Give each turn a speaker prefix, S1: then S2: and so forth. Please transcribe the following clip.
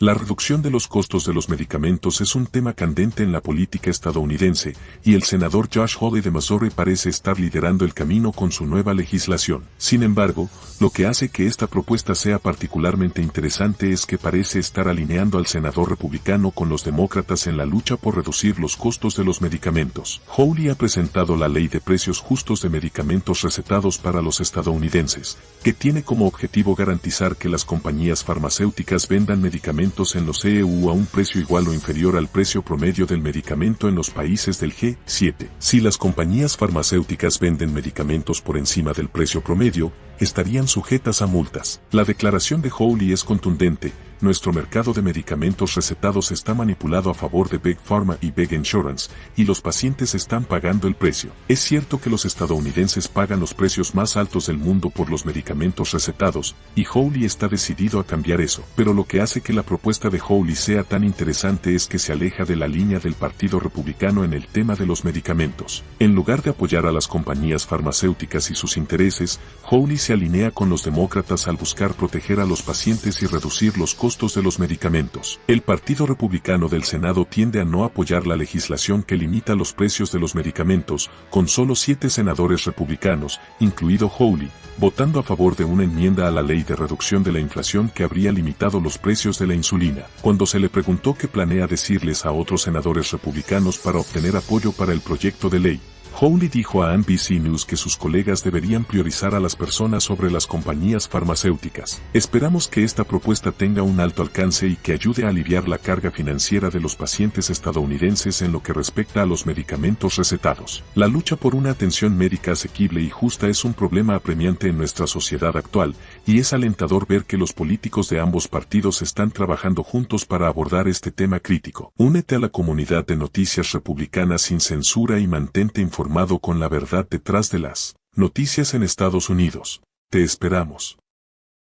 S1: La reducción de los costos de los medicamentos es un tema candente en la política estadounidense, y el senador Josh Hawley de Missouri parece estar liderando el camino con su nueva legislación. Sin embargo, lo que hace que esta propuesta sea particularmente interesante es que parece estar alineando al senador republicano con los demócratas en la lucha por reducir los costos de los medicamentos. Hawley ha presentado la ley de precios justos de medicamentos recetados para los estadounidenses, que tiene como objetivo garantizar que las compañías farmacéuticas vendan medicamentos en los EU a un precio igual o inferior al precio promedio del medicamento en los países del G7. Si las compañías farmacéuticas venden medicamentos por encima del precio promedio, estarían sujetas a multas. La declaración de Howley es contundente, nuestro mercado de medicamentos recetados está manipulado a favor de Big Pharma y Big Insurance, y los pacientes están pagando el precio. Es cierto que los estadounidenses pagan los precios más altos del mundo por los medicamentos recetados, y Howley está decidido a cambiar eso. Pero lo que hace que la propuesta de Howley sea tan interesante es que se aleja de la línea del Partido Republicano en el tema de los medicamentos. En lugar de apoyar a las compañías farmacéuticas y sus intereses, Howley se alinea con los demócratas al buscar proteger a los pacientes y reducir los costos de los medicamentos. El Partido Republicano del Senado tiende a no apoyar la legislación que limita los precios de los medicamentos, con solo siete senadores republicanos, incluido Howley, votando a favor de una enmienda a la ley de reducción de la inflación que habría limitado los precios de la insulina. Cuando se le preguntó qué planea decirles a otros senadores republicanos para obtener apoyo para el proyecto de ley, Howley dijo a NBC News que sus colegas deberían priorizar a las personas sobre las compañías farmacéuticas. Esperamos que esta propuesta tenga un alto alcance y que ayude a aliviar la carga financiera de los pacientes estadounidenses en lo que respecta a los medicamentos recetados. La lucha por una atención médica asequible y justa es un problema apremiante en nuestra sociedad actual, y es alentador ver que los políticos de ambos partidos están trabajando juntos para abordar este tema crítico. Únete a la comunidad de noticias republicanas sin censura y mantente informado con la verdad detrás de las noticias en Estados Unidos. Te esperamos.